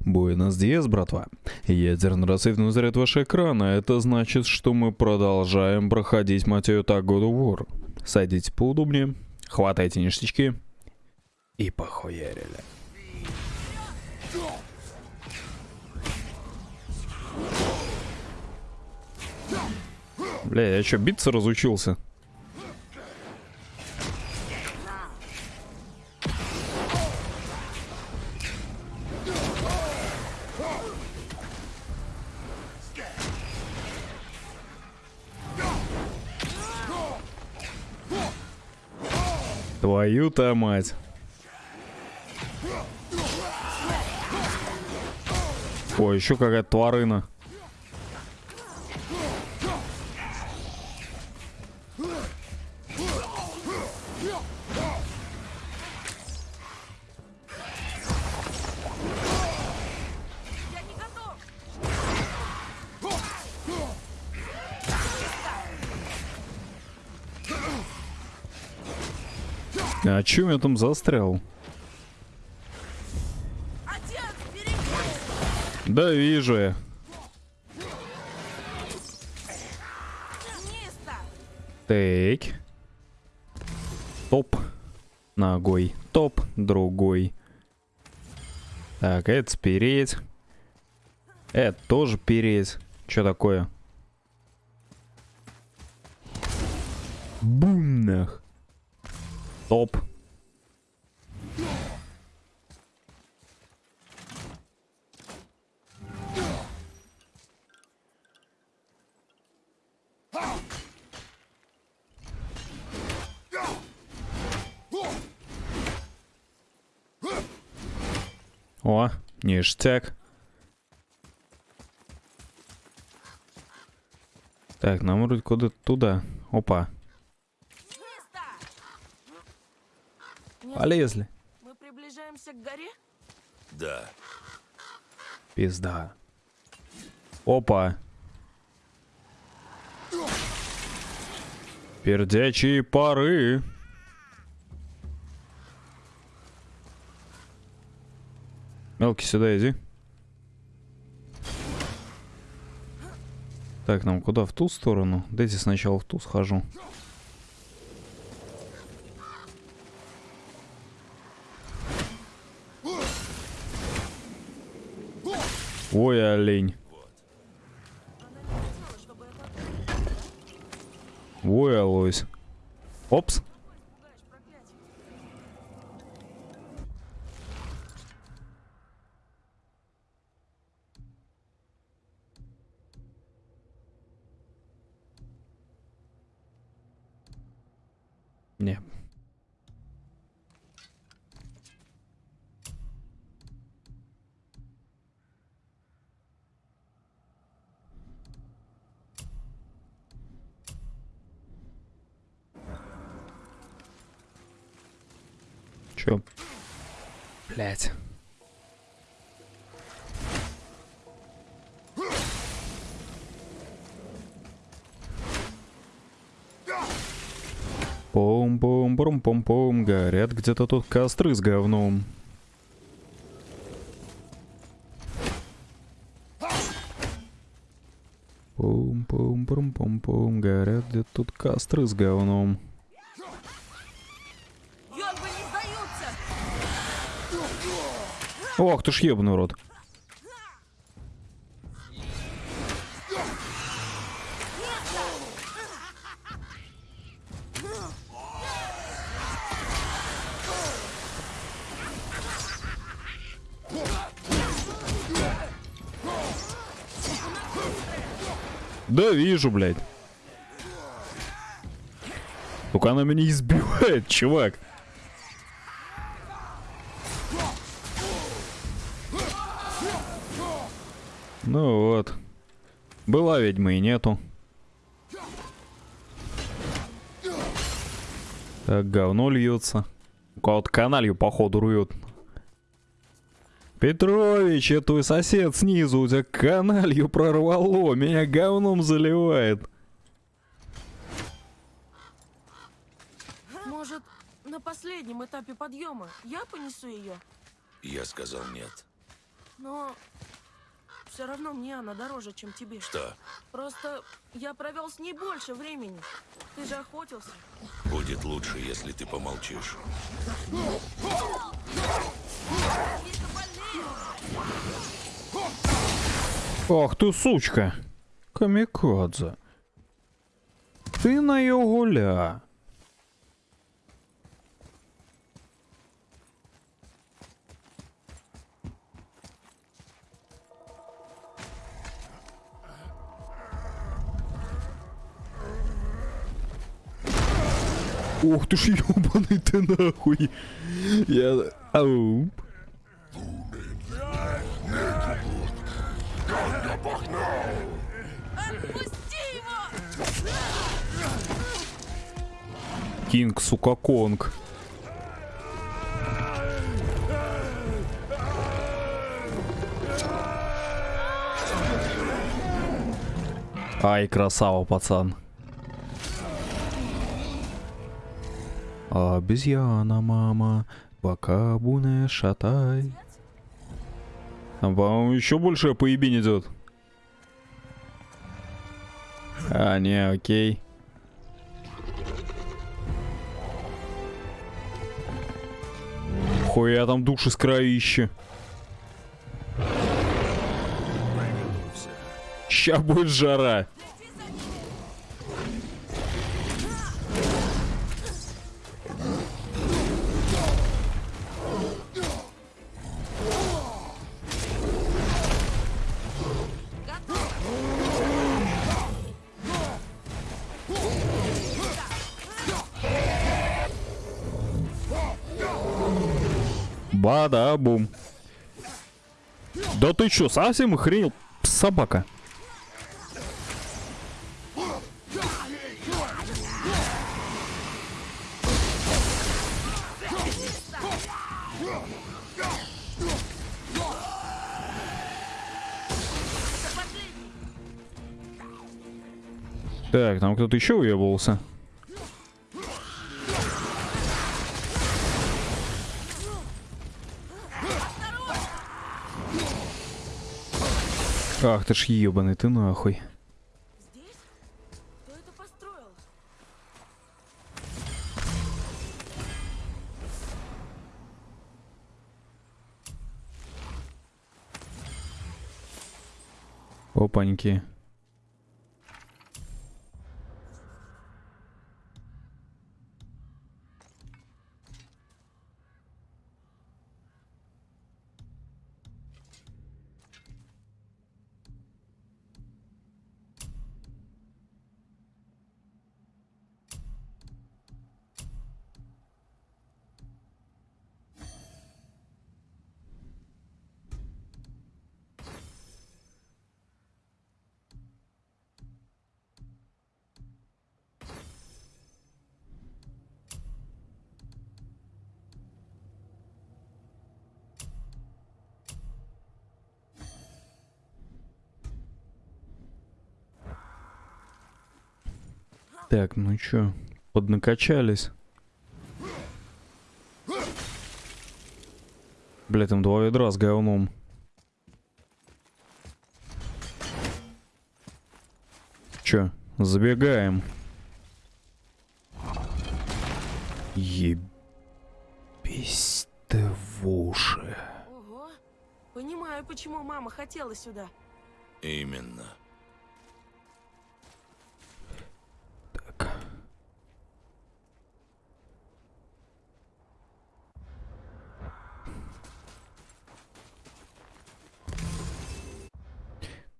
Буэнос Диас, братва. Ядерно-рассветный заряд вашего экрана. Это значит, что мы продолжаем проходить, мать ее, так God of War. Садитесь поудобнее, хватайте ништячки и похуярили. Бля, я что, биться разучился? Твою-то мать. О, еще какая-то тварына. А чё я там застрял? Да вижу я. Так. Топ. Ногой. Топ. Другой. Так, это спереть. Это тоже переть. Что такое? Бум нах. Топ. Ништяк. Так, нам вроде куда-то туда. Опа. Полезли. Мы приближаемся к горе? Да. Пизда. Опа. Пердячие пары. Мелкий, сюда иди. Так, нам куда? В ту сторону? Дайте сначала в ту схожу. Ой, олень. Ой, Алойс. Опс. Не. Чё? Блять. Пум-пум-пум-пум-пум, горят где-то тут костры с говном. Пум-пум-пум-пум-пум, горят где-то тут костры с говном. Ох ты ж ебаный рот. Вижу, блядь. Только она меня избивает, чувак. Ну вот. Была ведьма и нету. Так, говно льется. У кого-то каналью, походу, рует. Петрович, это твой сосед снизу, у тебя каналью прорвало, меня говном заливает. Может, на последнем этапе подъема я понесу ее? Я сказал нет. Но все равно мне она дороже, чем тебе. Что? Просто я провел с ней больше времени. Ты же охотился. Будет лучше, если ты помолчишь. Ах ты сучка. Камикадзе. Ти на його ля. Ох ты ж ёбаный ты нахуй. Я... Ау. Отпусти его! Кинг, сука, Конг. Ай, красава, пацан. Обезьяна, мама, пока буне шатай. Там, по-моему, еще больше поебень идет. А, не, окей. Хуя там души с кровища. Ща будет жара. Бада-бум. Да ты чё, совсем охренел, собака? Так, там кто-то еще уебывался. Ах ты ж ебаный, ты нахуй. Опаньки. Так, ну чё, поднакачались. Бля, там два ведра с говном. Чё, забегаем. Ебись ты в уши. Ого. Понимаю, почему мама хотела сюда. Именно.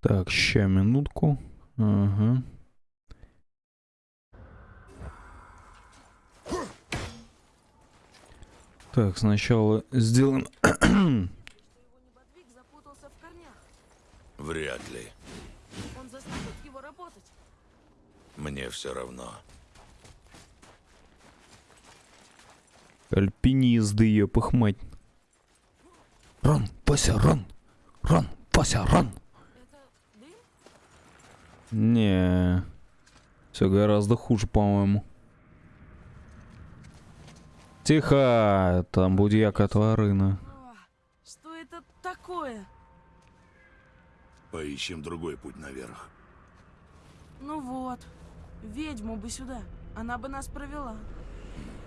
Так, ща минутку. Ага. Так, сначала сделаем... Вряд ли. Он заставит его работать. Мне все равно. Альпинизды, ёпых мать. Ран, Вася, ран! Ран, Вася, ран! Не, все гораздо хуже, по-моему. Тихо, там будьяка тварина. О, что это такое? Поищем другой путь наверх. Ну вот. Ведьму бы сюда. Она бы нас провела.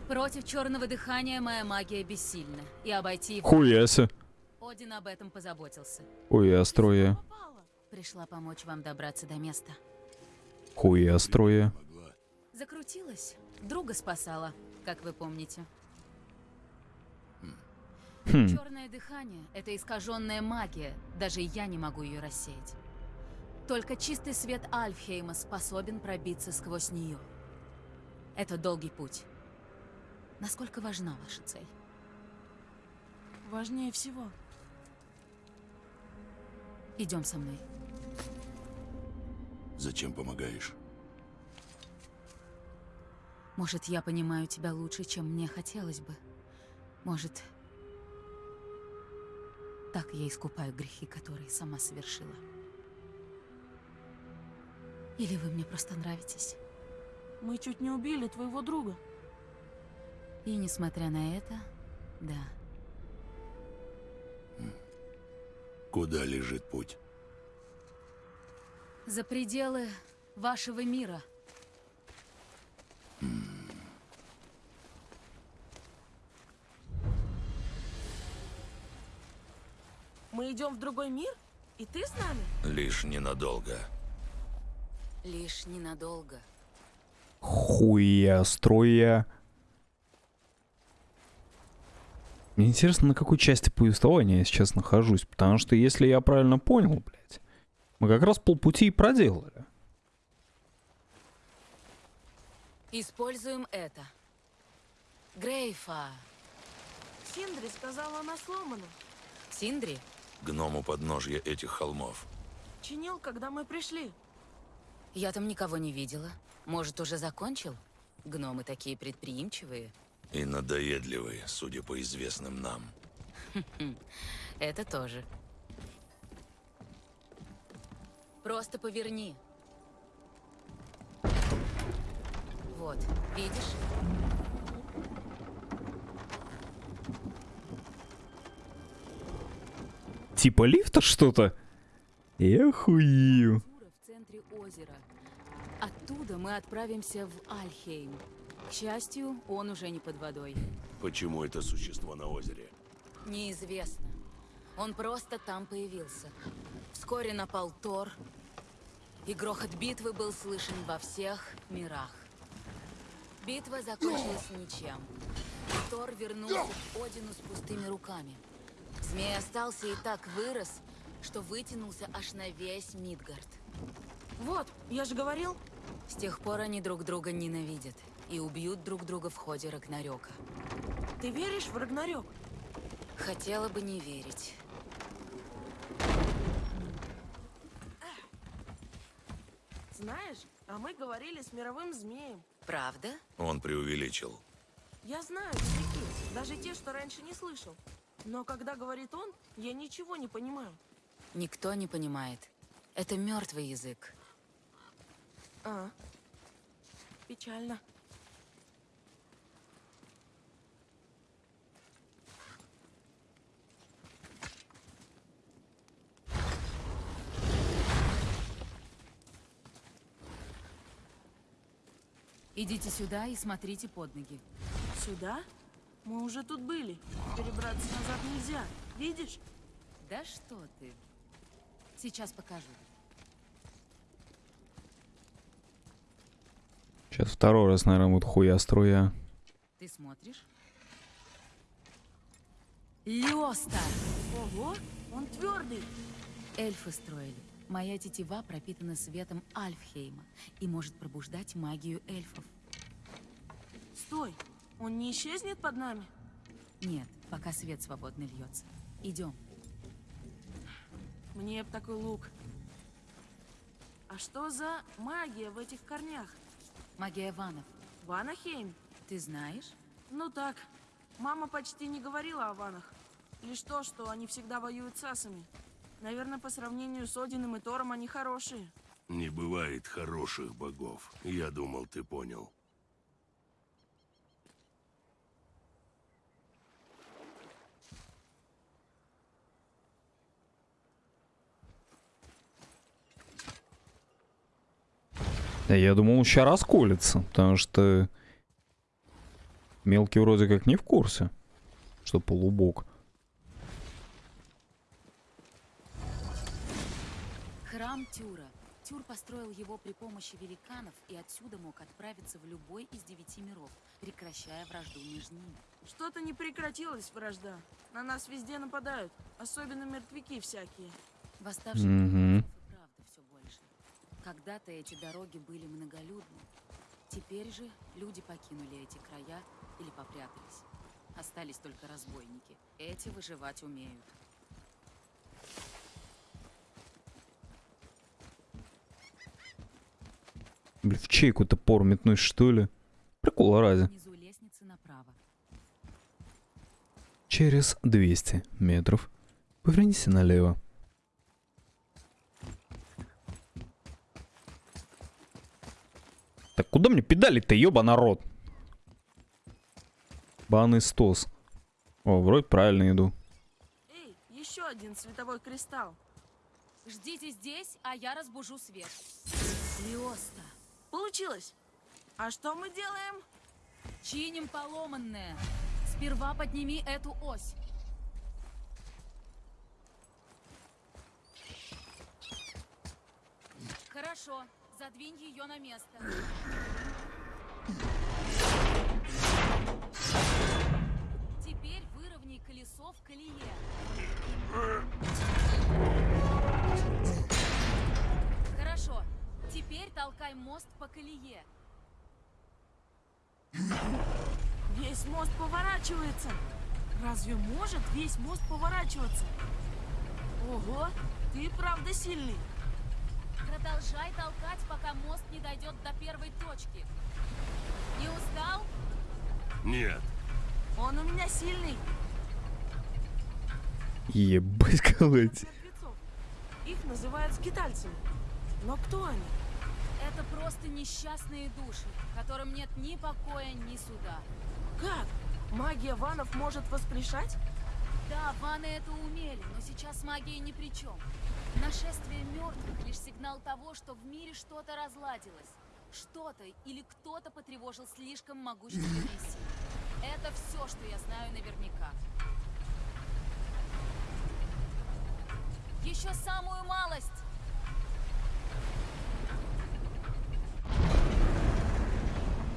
Против черного дыхания моя магия бессильна. И обойти его Хуяся. Один об этом позаботился. Хуя строя. Пришла помочь вам добраться до места. Хуя строя. Закрутилась. Друга спасала, как вы помните. Хм. Черное дыхание — это искаженная магия. Даже я не могу ее рассеять. Только чистый свет Альфхейма способен пробиться сквозь нее. Это долгий путь. Насколько важна ваша цель? Важнее всего. Идем со мной. Зачем помогаешь? Может, я понимаю тебя лучше, чем мне хотелось бы. Может, так я искупаю грехи, которые сама совершила. Или вы мне просто нравитесь. Мы чуть не убили твоего друга. И несмотря на это, да, Куда лежит путь? За пределы вашего мира. Мы идем в другой мир? И ты с нами? Лишь ненадолго. Лишь ненадолго. Хуя строя. Мне интересно, на какой части повествования я сейчас нахожусь, потому что, если я правильно понял, блядь, мы как раз полпути и проделали. Используем это. Грейфа. Синдри сказала, она сломана. Синдри? Гном у подножья этих холмов. Чинил, когда мы пришли. Я там никого не видела. Может, уже закончил? Гномы такие предприимчивые. И надоедливый, судя по известным нам. Это тоже. Просто поверни. Вот, видишь? Типа лифта что-то? Тура в центре озера. Оттуда мы отправимся в Альхейм. К счастью, он уже не под водой. Почему это существо на озере? Неизвестно. Он просто там появился. Вскоре напал Тор, и грохот битвы был слышен во всех мирах. Битва закончилась ничем. Тор вернулся к Одину с пустыми руками. Змей остался и так вырос, что вытянулся аж на весь Мидгард. Вот, я же говорил. С тех пор они друг друга ненавидят и убьют друг друга в ходе Рагнарёка. Ты веришь в Рагнарёк? Хотела бы не верить. Знаешь, а мы говорили с мировым змеем. Правда? Он преувеличил. Я знаю языки, даже те, что раньше не слышал. Но когда говорит он, я ничего не понимаю. Никто не понимает. Это мертвый язык. А, печально. Идите сюда и смотрите под ноги. Сюда? Мы уже тут были. Перебраться назад нельзя. Видишь? Да что ты? Сейчас покажу. Сейчас второй раз, наверное, будет хуя строя. Ты смотришь? Лёста! Ого, он твердый. Эльфы строили. Моя тетива пропитана светом Альфхейма и может пробуждать магию эльфов. Стой, он не исчезнет под нами? Нет, пока свет свободно льется. Идем. Мне б такой лук. А что за магия в этих корнях? Магия ванов. Ванахейм? Ты знаешь? Ну так. Мама почти не говорила о ванах. Лишь то, что они всегда воюют с асами. Наверное, по сравнению с Одином и Тором они хорошие. Не бывает хороших богов. Я думал, ты понял. Я думал, он сейчас расколется, потому что мелкий вроде как не в курсе, что полубог. Храм Тюра. Тюр построил его при помощи великанов и отсюда мог отправиться в любой из девяти миров, прекращая вражду между ними. Что-то не прекратилась вражда. На нас везде нападают. Особенно мертвяки всякие. Восставших и правда все больше. Когда-то эти дороги были многолюдны. Теперь же люди покинули эти края или попрятались. Остались только разбойники. Эти выживать умеют. Блин, в чейку топор метнуть, что ли? Прикол ради. Через 200 метров повернись налево. Так куда мне педали-то, ёба народ? Банный стос. О, вроде правильно иду. Эй, еще один световой кристалл. Ждите здесь, а я разбужу свет. Лиоста. Получилось. А что мы делаем? Чиним поломанное. Сперва подними эту ось. Хорошо, задвинь ее на место. Теперь выровняй колесо в колее. Толкай мост по колее. Весь мост поворачивается. Разве может весь мост поворачиваться? Ого, ты правда сильный. Продолжай толкать, пока мост не дойдет до первой точки. Не устал? Нет, Он у меня сильный. Ебать, колоть. Их называют скитальцами. Но кто они? Это просто несчастные души, которым нет ни покоя, ни суда. Как? Магия ванов может воскрешать? Да, ваны это умели, но сейчас магия ни при чем. Нашествие мертвых лишь сигнал того, что в мире что-то разладилось. Что-то или кто-то потревожил слишком могущественные силы. Это все, что я знаю наверняка. Еще самую малость!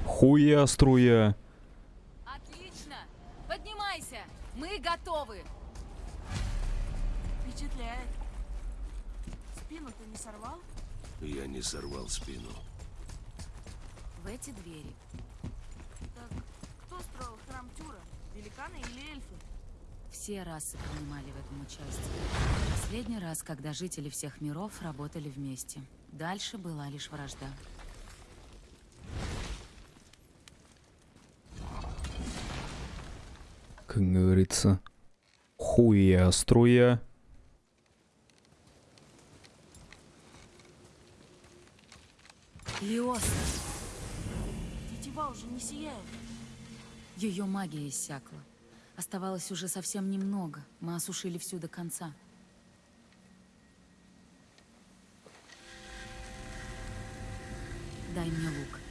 Хуя струя. Отлично! Поднимайся! Мы готовы! Впечатляет. Спину ты не сорвал? я не сорвал спину. В эти двери. Так кто строил храм Тюра? Великаны или эльфы? Все расы принимали в этом участие. Последний раз, когда жители всех миров работали вместе. Дальше была лишь вражда. Как говорится. Хуя струя. Лиоса! Тетива уже не сияет. Ее магия иссякла. Оставалось уже совсем немного. Мы осушили всю до конца. Дай мне лук.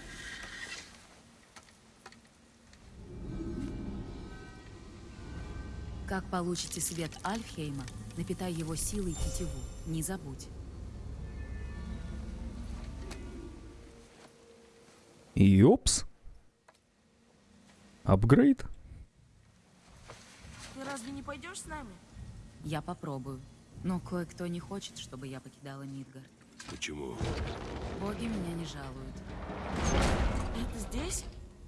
Как получите свет Альфхейма, напитай его силой тетиву. Не забудь. Ёпс. Апгрейд? Ты разве не пойдешь с нами? Я попробую. Но кое-кто не хочет, чтобы я покидала Мидгард. Почему? Боги меня не жалуют. Это здесь?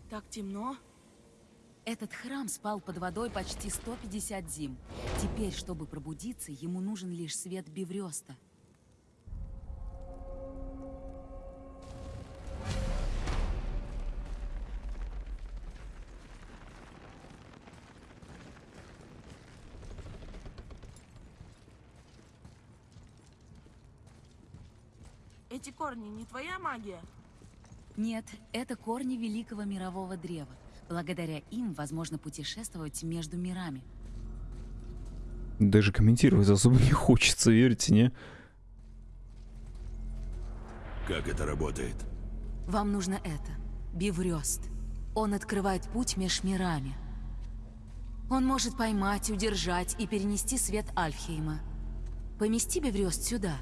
Так темно. Этот храм спал под водой почти 150 зим. Теперь, чтобы пробудиться, ему нужен лишь свет Биврёста. Эти корни не твоя магия? Нет, это корни великого мирового древа. Благодаря им возможно путешествовать между мирами. Даже комментировать особо не хочется, верите, не? Как это работает? Вам нужно это. Биврёст. Он открывает путь меж мирами. Он может поймать, удержать и перенести свет Альфхейма. Помести Биврёст сюда.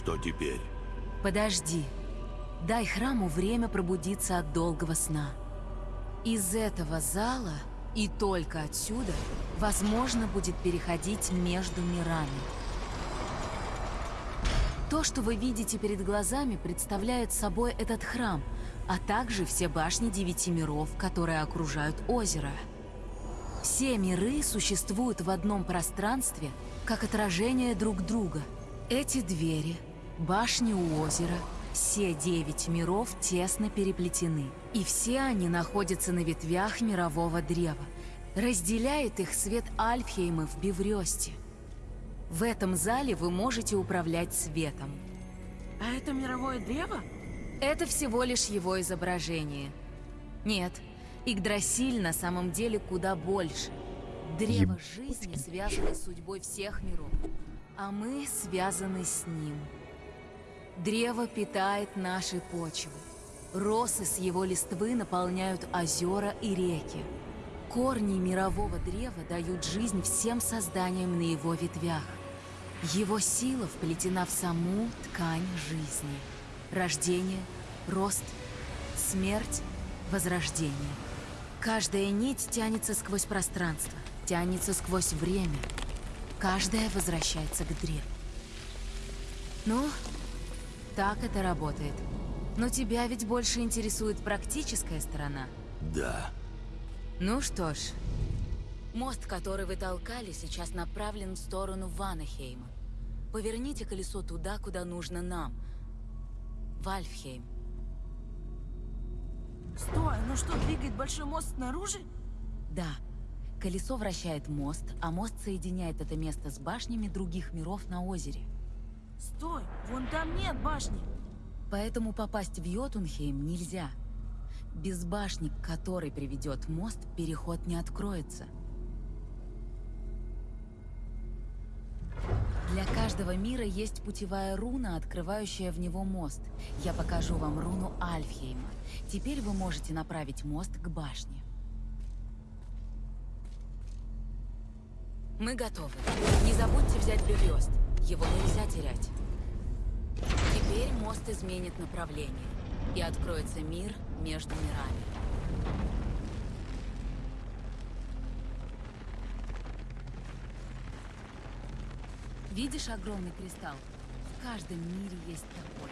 Что теперь? Подожди. Дай храму время пробудиться от долгого сна. Из этого зала и только отсюда возможно будет переходить между мирами. То, что вы видите перед глазами, представляет собой этот храм, а также все башни девяти миров, которые окружают озеро. Все миры существуют в одном пространстве, как отражение друг друга. Эти двери, башни у озера, все девять миров тесно переплетены. И все они находятся на ветвях мирового древа. Разделяет их свет Альфхейма в Биврёсте. В этом зале вы можете управлять светом. А это мировое древо? Это всего лишь его изображение. Нет, Игдрасиль на самом деле куда больше. Древо жизни связано с судьбой всех миров, а мы связаны с ним. Древо питает наши почвы. Росы с его листвы наполняют озера и реки. Корни мирового древа дают жизнь всем созданиям на его ветвях. Его сила вплетена в саму ткань жизни. Рождение, рост, смерть, возрождение. Каждая нить тянется сквозь пространство, тянется сквозь время. Каждая возвращается к древу. Ну, так это работает. Но тебя ведь больше интересует практическая сторона. Да. Ну что ж, мост, который вы толкали, сейчас направлен в сторону Ванахейма. Поверните колесо туда, куда нужно нам. В Альфхейм. Стой, ну что, двигает большой мост снаружи? Да. Колесо вращает мост, а мост соединяет это место с башнями других миров на озере. Стой, вон там нет башни. Поэтому попасть в Йотунхейм нельзя. Без башни, к которой приведет мост, переход не откроется. Для каждого мира есть путевая руна, открывающая в него мост. Я покажу вам руну Альфхейма. Теперь вы можете направить мост к башне. Мы готовы. Не забудьте взять Бевьёст. Его нельзя терять. Теперь мост изменит направление, и откроется мир между мирами. Видишь огромный кристалл? В каждом мире есть такой.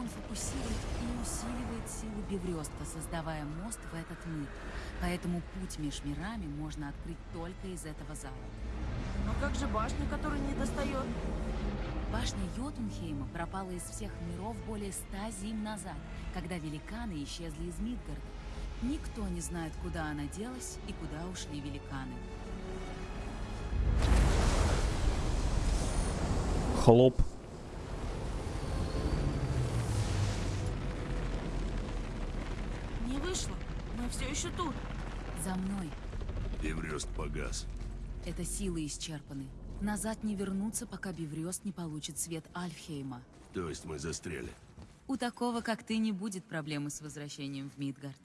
Он фокусирует и усиливает силу Беврёста, создавая мост в этот мир. Поэтому путь между мирами можно открыть только из этого зала. Как же башня, которая не достает? Башня Йотунхейма пропала из всех миров более ста зим назад, когда великаны исчезли из Мидгарда. Никто не знает, куда она делась и куда ушли великаны. Хлоп. Не вышло. Мы все еще тут. За мной. Эврест погас. Это силы исчерпаны. Назад не вернуться, пока Биврёст не получит свет Альфхейма. То есть мы застряли. У такого, как ты, не будет проблемы с возвращением в Мидгард.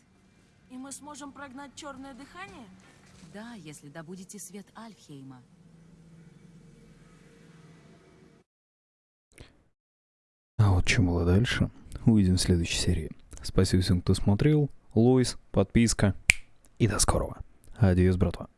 И мы сможем прогнать черное дыхание? Да, если добудете свет Альфхейма. А вот что было дальше, увидим в следующей серии. Спасибо всем, кто смотрел. Луис, подписка. И до скорого. Адьос, братва.